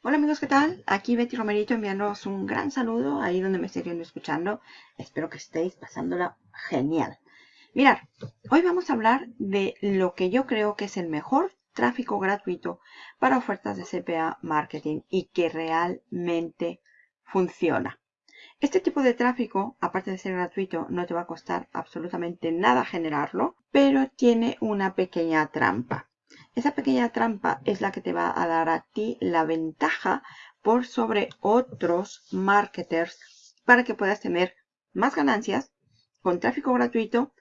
Hola amigos, ¿qué tal? Aquí Betty Romerito enviándoos un gran saludo ahí donde me estéis viendo escuchando. Espero que estéis pasándola genial. Mirad, hoy vamos a hablar de lo que yo creo que es el mejor tráfico gratuito para ofertas de CPA Marketing y que realmente funciona. Este tipo de tráfico, aparte de ser gratuito, no te va a costar absolutamente nada generarlo, pero tiene una pequeña trampa. Esa pequeña trampa es la que te va a dar a ti la ventaja por sobre otros marketers para que puedas tener más ganancias con tráfico gratuito,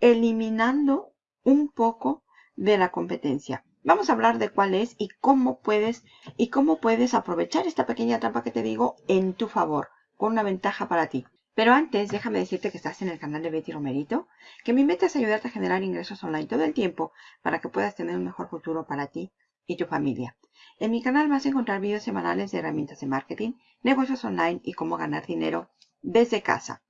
eliminando un poco de la competencia. Vamos a hablar de cuál es y cómo puedes y cómo puedes aprovechar esta pequeña trampa que te digo en tu favor, con una ventaja para ti. Pero antes, déjame decirte que estás en el canal de Betty Romerito, que mi meta es ayudarte a generar ingresos online todo el tiempo para que puedas tener un mejor futuro para ti y tu familia. En mi canal vas a encontrar videos semanales de herramientas de marketing, negocios online y cómo ganar dinero desde casa.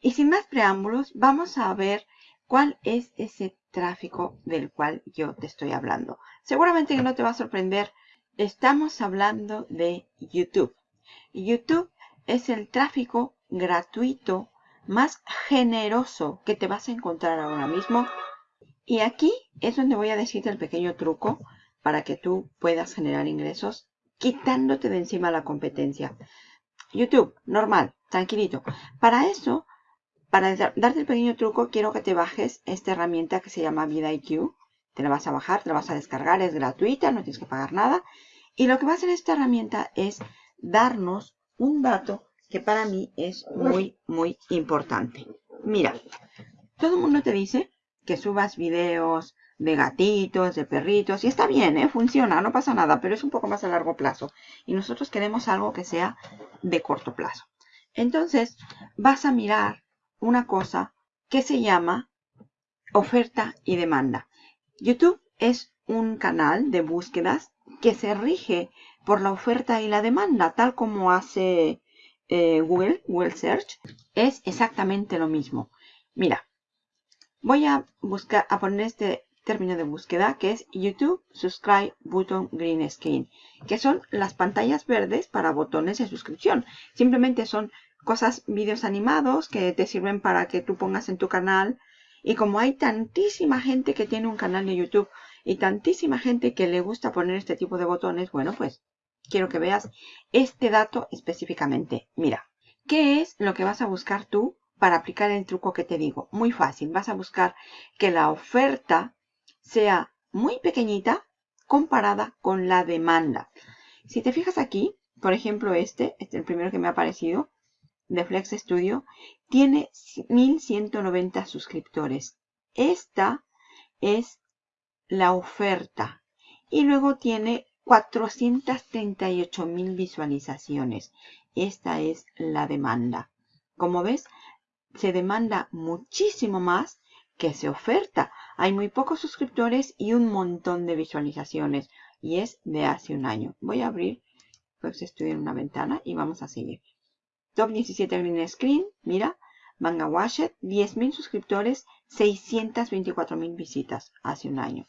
Y sin más preámbulos, vamos a ver cuál es ese tráfico del cual yo te estoy hablando. Seguramente que no te va a sorprender Estamos hablando de YouTube. YouTube es el tráfico gratuito más generoso que te vas a encontrar ahora mismo. Y aquí es donde voy a decirte el pequeño truco para que tú puedas generar ingresos quitándote de encima la competencia. YouTube, normal, tranquilito. Para eso, para darte el pequeño truco, quiero que te bajes esta herramienta que se llama VidIQ. Te la vas a bajar, te la vas a descargar, es gratuita, no tienes que pagar nada. Y lo que va a hacer esta herramienta es darnos un dato que para mí es muy, muy importante. Mira, todo el mundo te dice que subas videos de gatitos, de perritos, y está bien, ¿eh? funciona, no pasa nada, pero es un poco más a largo plazo. Y nosotros queremos algo que sea de corto plazo. Entonces, vas a mirar una cosa que se llama oferta y demanda. YouTube es un canal de búsquedas que se rige por la oferta y la demanda, tal como hace eh, Google, Google Search, es exactamente lo mismo. Mira, voy a buscar, a poner este término de búsqueda que es YouTube Subscribe Button Green Screen, que son las pantallas verdes para botones de suscripción. Simplemente son cosas, vídeos animados que te sirven para que tú pongas en tu canal. Y como hay tantísima gente que tiene un canal de YouTube y tantísima gente que le gusta poner este tipo de botones, bueno, pues quiero que veas este dato específicamente. Mira, ¿qué es lo que vas a buscar tú para aplicar el truco que te digo? Muy fácil, vas a buscar que la oferta sea muy pequeñita comparada con la demanda. Si te fijas aquí, por ejemplo este, este es el primero que me ha aparecido, de Flex Studio, tiene 1190 suscriptores. Esta es la oferta. Y luego tiene 438 mil visualizaciones. Esta es la demanda. Como ves, se demanda muchísimo más que se oferta. Hay muy pocos suscriptores y un montón de visualizaciones. Y es de hace un año. Voy a abrir pues estoy en una ventana y vamos a seguir. Top 17 Green Screen, mira, Manga Washed, 10.000 suscriptores, 624.000 visitas hace un año.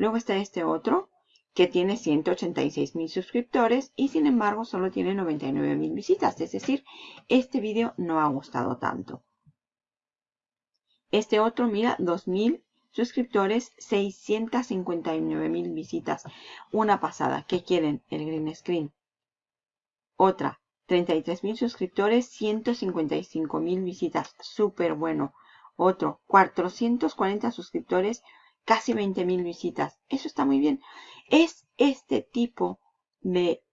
Luego está este otro que tiene 186 mil suscriptores y sin embargo solo tiene 99 mil visitas. Es decir, este video no ha gustado tanto. Este otro, mira, 2000 suscriptores, 659 mil visitas. Una pasada. ¿Qué quieren? El green screen. Otra, 33 mil suscriptores, 155 mil visitas. Súper bueno. Otro, 440 suscriptores, casi 20.000 visitas. Eso está muy bien. Es este tipo de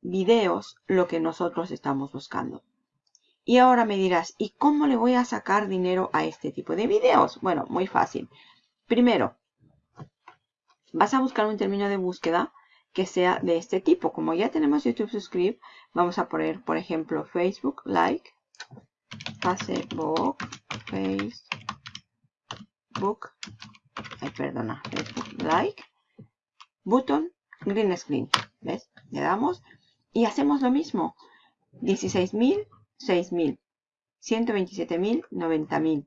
videos lo que nosotros estamos buscando. Y ahora me dirás, ¿y cómo le voy a sacar dinero a este tipo de videos? Bueno, muy fácil. Primero, vas a buscar un término de búsqueda que sea de este tipo. Como ya tenemos YouTube Subscribe, vamos a poner, por ejemplo, Facebook Like, Facebook, Facebook ay, perdona, like, button, green screen, ¿ves? Le damos y hacemos lo mismo. 16.000, 6.000, 127.000, 90.000,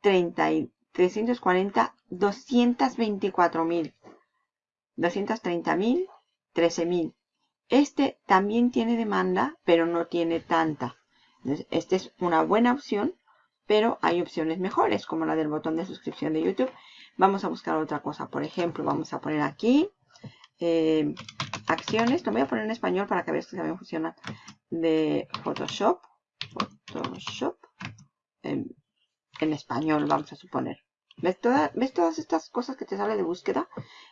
30 340 224.000, 230.000, 13.000. Este también tiene demanda, pero no tiene tanta. Esta es una buena opción, pero hay opciones mejores, como la del botón de suscripción de YouTube. Vamos a buscar otra cosa. Por ejemplo, vamos a poner aquí eh, acciones. Lo voy a poner en español para que veas que también funciona. De Photoshop. Photoshop. En, español, vamos a suponer. ¿Ves, ¿Ves todas estas cosas que te sale de búsqueda?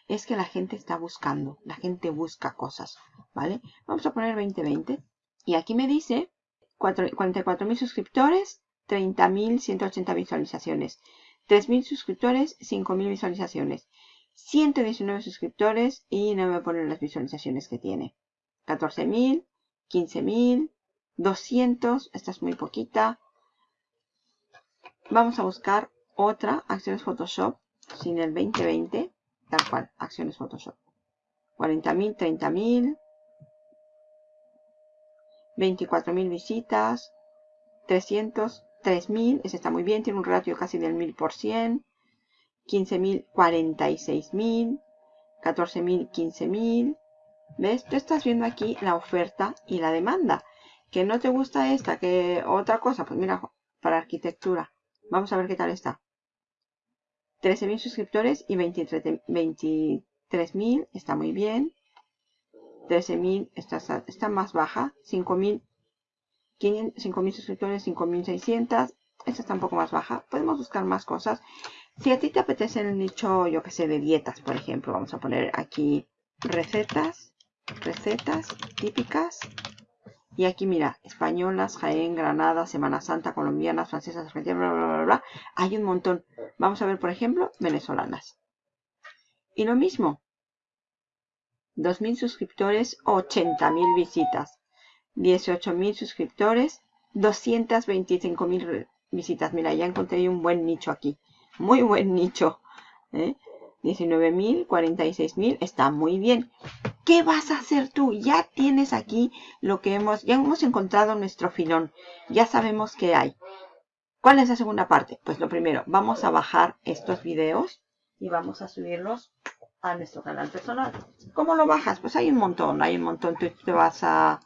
Es que la gente está buscando. La gente busca cosas. ¿Vale? Vamos a poner 2020. Y aquí me dice 44.000 suscriptores, 30.180 visualizaciones. 3.000 suscriptores, 5.000 visualizaciones. 119 suscriptores y no me ponen las visualizaciones que tiene. 14.000, 15.000, 200, esta es muy poquita. Vamos a buscar otra, acciones Photoshop, sin el 2020, tal cual, acciones Photoshop. 40.000, 30.000, 24.000 visitas, 300, 3.000, ese está muy bien, tiene un ratio casi del 1000%, 15.000, 46.000, 14.000, 15.000. ¿Ves? Tú estás viendo aquí la oferta y la demanda. Que no te gusta esta, que otra cosa, pues mira, para arquitectura. Vamos a ver qué tal está. 13.000 suscriptores y 23.000, está muy bien. 13.000 está, está más baja. 5.000 5.000 suscriptores, 5.600. Esta está un poco más baja. Podemos buscar más cosas. Si a ti te apetece el nicho, yo que sé, de dietas, por ejemplo, vamos a poner aquí recetas, recetas típicas. Y aquí mira, españolas, Jaén, Granada, Semana Santa, colombianas, francesas, argentinas, bla, bla, bla, bla. Hay un montón. Vamos a ver, por ejemplo, venezolanas. Y lo mismo. 2.000 suscriptores, 80.000 visitas. 18.000 suscriptores, 225.000 visitas. Mira, ya encontré un buen nicho aquí. Muy buen nicho. ¿eh? 19.000, 46.000. Está muy bien. ¿Qué vas a hacer tú? Ya tienes aquí lo que hemos... Ya hemos encontrado nuestro filón. Ya sabemos qué hay. ¿Cuál es la segunda parte? Pues lo primero, vamos a bajar estos videos y vamos a subirlos a nuestro canal personal. ¿Cómo lo bajas? Pues hay un montón, hay un montón. Tú te vas a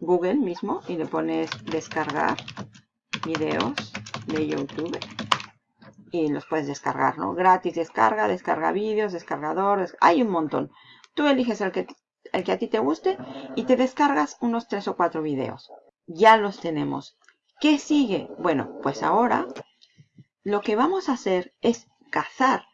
Google mismo y le pones descargar videos de YouTube y los puedes descargar, ¿no? Gratis descarga, descarga vídeos, descargador, hay un montón. Tú eliges el que, el que a ti te guste y te descargas unos tres o cuatro videos. Ya los tenemos. ¿Qué sigue? Bueno, pues ahora lo que vamos a hacer es cazar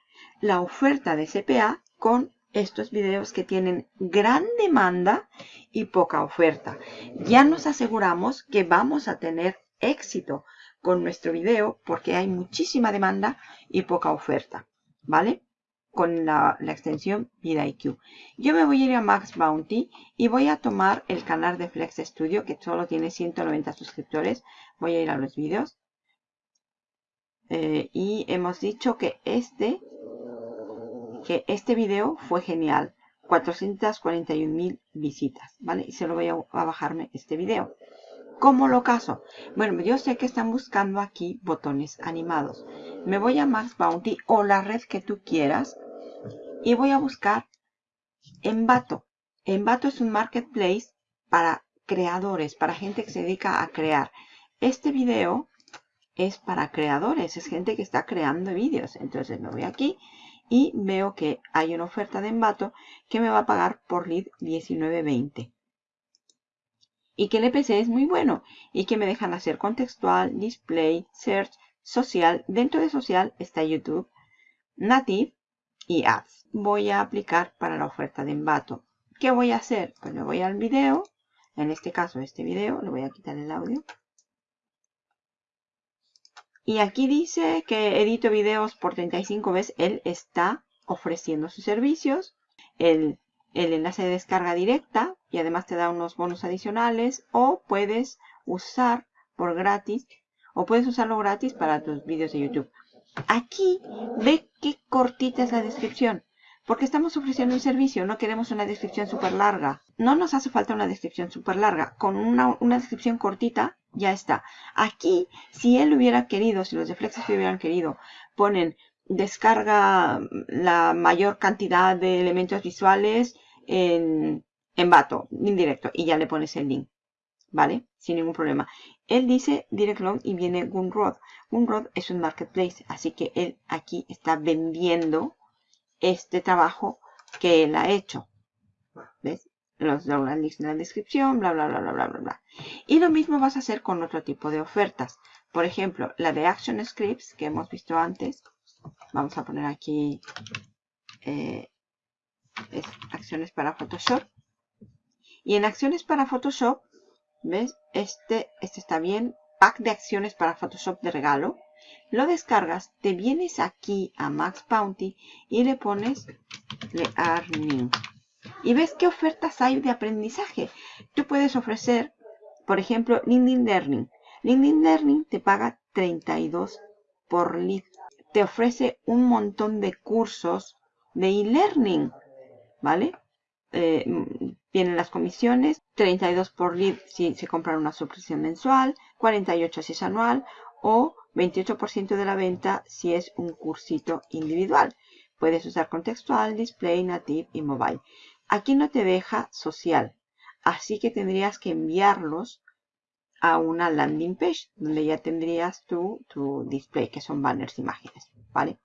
la oferta de CPA con estos videos que tienen gran demanda y poca oferta. Ya nos aseguramos que vamos a tener éxito con nuestro video porque hay muchísima demanda y poca oferta, ¿vale? Con la, extensión VidIQ. Yo me voy a ir a Max Bounty y voy a tomar el canal de Flex Studio que solo tiene 190 suscriptores. Voy a ir a los vídeos. Eh, y hemos dicho que este que este video fue genial. 441 mil visitas, ¿vale? Y se lo voy a, bajarme este video. ¿Cómo lo caso? Bueno, yo sé que están buscando aquí botones animados. Me voy a Max Bounty o la red que tú quieras y voy a buscar Envato. Envato es un marketplace para creadores, para gente que se dedica a crear. Este video es para creadores, es gente que está creando vídeos. Entonces me voy aquí y veo que hay una oferta de Envato que me va a pagar por lead 19.20 y que el EPC es muy bueno y que me dejan hacer contextual, display, search, social. Dentro de social está YouTube, native y ads. Voy a aplicar para la oferta de Envato. ¿Qué voy a hacer? Pues me voy al video, en este caso este video, le voy a quitar el audio. Y aquí dice que edito videos por 35 veces. Él está ofreciendo sus servicios. El, enlace de descarga directa y además te da unos bonos adicionales. O puedes usar por gratis o puedes usarlo gratis para tus vídeos de YouTube. Aquí ve qué cortita es la descripción. Porque estamos ofreciendo un servicio, no queremos una descripción súper larga. No nos hace falta una descripción súper larga. Con una descripción cortita ya está. Aquí, si él hubiera querido, si los de hubieran querido, ponen descarga la mayor cantidad de elementos visuales en, en Bato, indirecto, y ya le pones el link, ¿vale? Sin ningún problema. Él dice direct log y viene Gunrod. Gunrod es un marketplace, así que él aquí está vendiendo este trabajo que él ha hecho. ¿Ves? Los links en la descripción, bla, bla, bla, bla, bla, bla. Y lo mismo vas a hacer con otro tipo de ofertas. Por ejemplo, la de Action Scripts que hemos visto antes. Vamos a poner aquí eh, acciones para Photoshop. Y en acciones para Photoshop, ¿ves? Este, este está bien. Pack de acciones para Photoshop de regalo. Lo descargas, te vienes aquí a Max Bounty y le pones Learning. Y ves qué ofertas hay de aprendizaje. Tú puedes ofrecer, por ejemplo, LinkedIn Learning. LinkedIn Learning te paga 32 por lead. Te ofrece un montón de cursos de e-learning, ¿vale? Eh, las comisiones, 32 por lead si se compra una suscripción mensual, 48 si es anual o 28% de la venta si es un cursito individual. Puedes usar contextual, display, native y mobile. Aquí no te deja social, así que tendrías que enviarlos a una landing page donde ya tendrías tu, tu display, que son banners, imágenes, ¿vale?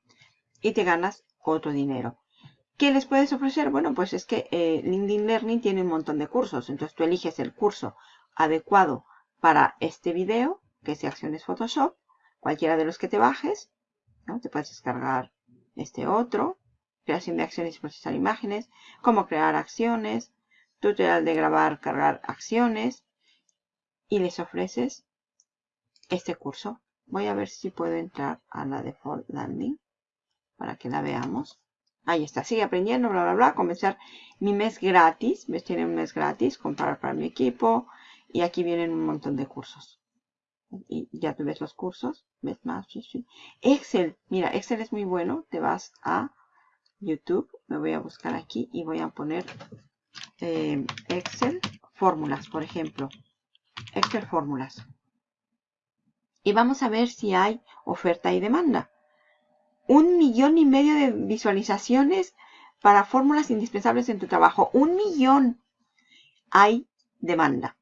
Y te ganas otro dinero. ¿Qué les puedes ofrecer? Bueno, pues es que eh, LinkedIn Learning tiene un montón de cursos. Entonces tú eliges el curso adecuado para este video, que es de Acciones Photoshop, cualquiera de los que te bajes. ¿no? Te puedes descargar este otro creación de acciones y procesar imágenes, cómo crear acciones, tutorial de grabar, cargar acciones y les ofreces este curso. Voy a ver si puedo entrar a la default landing para que la veamos. Ahí está, sigue aprendiendo, bla, bla, bla. Comenzar mi mes gratis. ¿Ves? Tiene un mes gratis. Comprar para mi equipo. Y aquí vienen un montón de cursos. Y ya tú ves los cursos. ¿Ves más? Excel. Mira, Excel es muy bueno. Te vas a YouTube. Me voy a buscar aquí y voy a poner eh, Excel fórmulas, por ejemplo. Excel fórmulas. Y vamos a ver si hay oferta y demanda. Un millón y medio de visualizaciones para fórmulas indispensables en tu trabajo. Un millón. Hay demanda.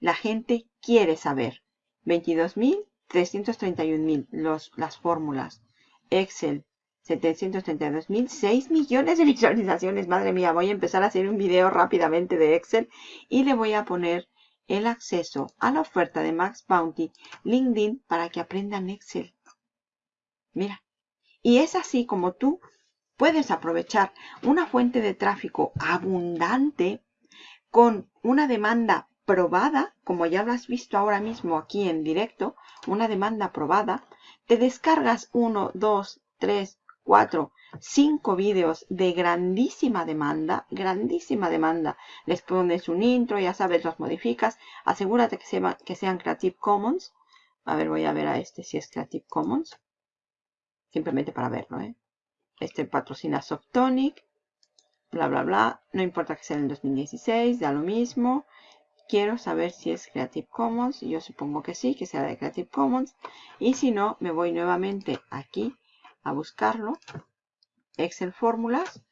La gente quiere saber. 22.000, 331.000 las fórmulas. Excel, 732 mil, 6 millones de visualizaciones. Madre mía, voy a empezar a hacer un video rápidamente de Excel y le voy a poner el acceso a la oferta de Max Bounty LinkedIn para que aprendan Excel. Mira, y es así como tú puedes aprovechar una fuente de tráfico abundante con una demanda probada, como ya lo has visto ahora mismo aquí en directo, una demanda probada, te descargas uno, dos, tres, cuatro, cinco vídeos de grandísima demanda, grandísima demanda. Les pones un intro, ya sabes, los modificas. Asegúrate que, sean Creative Commons. A ver, voy a ver a este si es Creative Commons. Simplemente para verlo, ¿eh? Este patrocina Softonic. Bla, bla, bla. No importa que sea en 2016, da lo mismo. Quiero saber si es Creative Commons. Yo supongo que sí, que sea de Creative Commons. Y si no, me voy nuevamente aquí a buscarlo. Excel Fórmulas.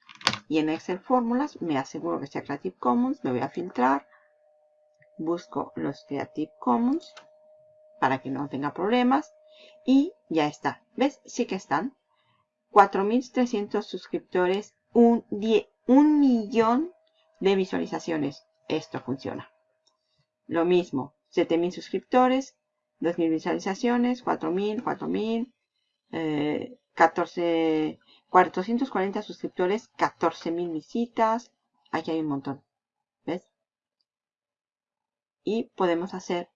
Y en Excel Fórmulas me aseguro que sea Creative Commons. Me voy a filtrar. Busco los Creative Commons para que no tenga problemas. Y ya está. ¿Ves? Sí que están. 4.300 suscriptores. Un, un millón de visualizaciones. Esto funciona. Lo mismo. 7.000 suscriptores. 2.000 visualizaciones. 4.000, 4.000. Eh, 14, 440 suscriptores, 14.000 visitas. Aquí hay un montón. ¿Ves? Y podemos hacer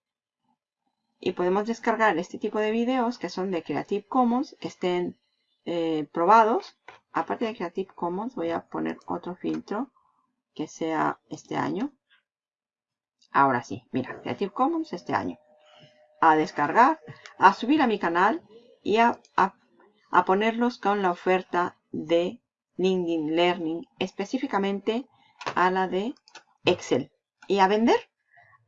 y podemos descargar este tipo de videos que son de Creative Commons, que estén eh, probados. Aparte de Creative Commons, voy a poner otro filtro que sea este año. Ahora sí, mira, Creative Commons este año. A descargar, a subir a mi canal y a ponerlos con la oferta de LinkedIn Learning, específicamente a la de Excel. Y a vender,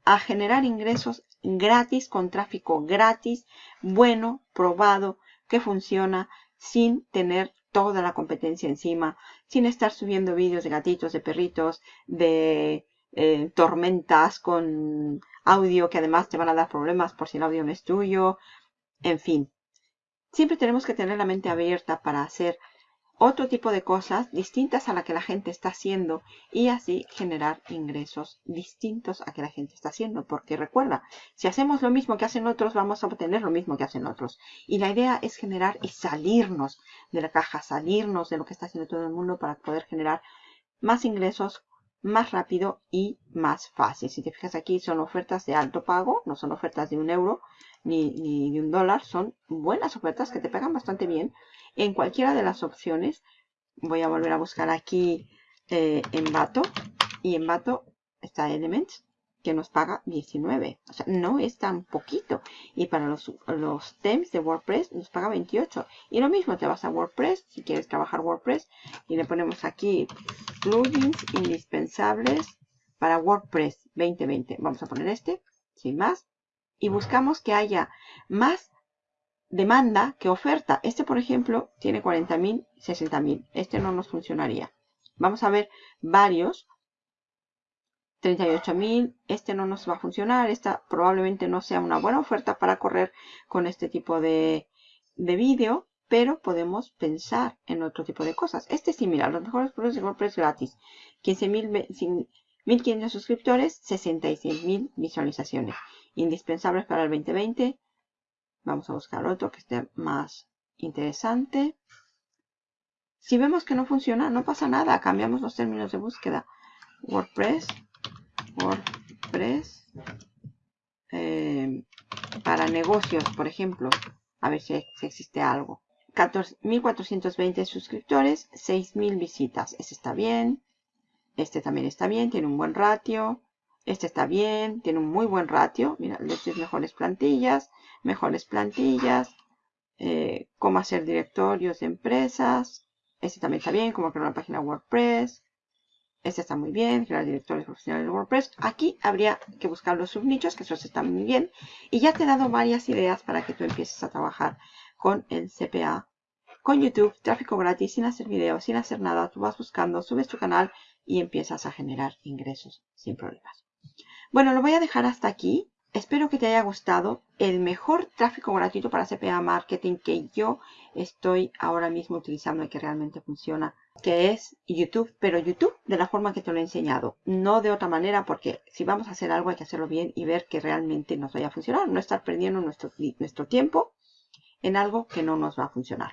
a generar ingresos gratis, con tráfico gratis, bueno, probado, que funciona, sin tener toda la competencia encima, sin estar subiendo vídeos de gatitos, de perritos, de eh, tormentas con audio que además te van a dar problemas por si el audio no es tuyo. En fin, siempre tenemos que tener la mente abierta para hacer otro tipo de cosas distintas a la que la gente está haciendo y así generar ingresos distintos a que la gente está haciendo. Porque recuerda, si hacemos lo mismo que hacen otros, vamos a obtener lo mismo que hacen otros. Y la idea es generar y salirnos de la caja, salirnos de lo que está haciendo todo el mundo para poder generar más ingresos más rápido y más fácil. Si te fijas aquí son ofertas de alto pago, no son ofertas de un euro ni, ni de un dólar, son buenas ofertas que te pagan bastante bien en cualquiera de las opciones. Voy a volver a buscar aquí eh, en Bato. Y en Bato está Elements, que nos paga 19. O sea, no es tan poquito. Y para los, los themes de WordPress nos paga 28. Y lo mismo, te vas a WordPress, si quieres trabajar WordPress, y le ponemos aquí plugins indispensables para WordPress 2020. Vamos a poner este, sin más. Y buscamos que haya más demanda que oferta. Este, por ejemplo, tiene 40.000, 60.000. Este no nos funcionaría. Vamos a ver varios. 38.000. Este no nos va a funcionar. Esta probablemente no sea una buena oferta para correr con este tipo de, de vídeo. Pero podemos pensar en otro tipo de cosas. Este sí, mira, los mejores productos de WordPress gratis. 15.500 suscriptores, 66.000 visualizaciones. Indispensables para el 2020. Vamos a buscar otro que esté más interesante. Si vemos que no funciona, no pasa nada. Cambiamos los términos de búsqueda. WordPress. WordPress. Eh, para negocios, por ejemplo. A ver si, existe algo. 14.420 suscriptores, 6.000 visitas. Este está bien. Este también está bien, tiene un buen ratio. Este está bien, tiene un muy buen ratio. Mira, les mejores plantillas, mejores plantillas, eh, cómo hacer directorios de empresas. Este también está bien, cómo crear una página WordPress. Este está muy bien, crear directorios profesionales de WordPress. Aquí habría que buscar los subnichos, que esos están muy bien. Y ya te he dado varias ideas para que tú empieces a trabajar con el CPA, con YouTube, tráfico gratis, sin hacer videos, sin hacer nada. Tú vas buscando, subes tu canal y empiezas a generar ingresos sin problemas. Bueno, lo voy a dejar hasta aquí. Espero que te haya gustado el mejor tráfico gratuito para CPA Marketing que yo estoy ahora mismo utilizando y que realmente funciona, que es YouTube, pero YouTube de la forma que te lo he enseñado, no de otra manera, porque si vamos a hacer algo hay que hacerlo bien y ver que realmente nos vaya a funcionar, no estar perdiendo nuestro, nuestro tiempo en algo que no nos va a funcionar.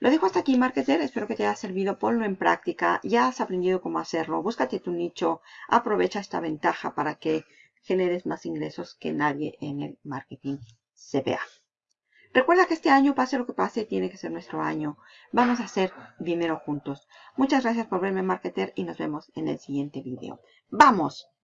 Lo dejo hasta aquí, marketer. Espero que te haya servido. Ponlo en práctica. Ya has aprendido cómo hacerlo. Búscate tu nicho. Aprovecha esta ventaja para que generes más ingresos que nadie en el marketing CPA. Recuerda que este año, pase lo que pase, tiene que ser nuestro año. Vamos a hacer dinero juntos. Muchas gracias por verme, marketer, y nos vemos en el siguiente video. ¡Vamos!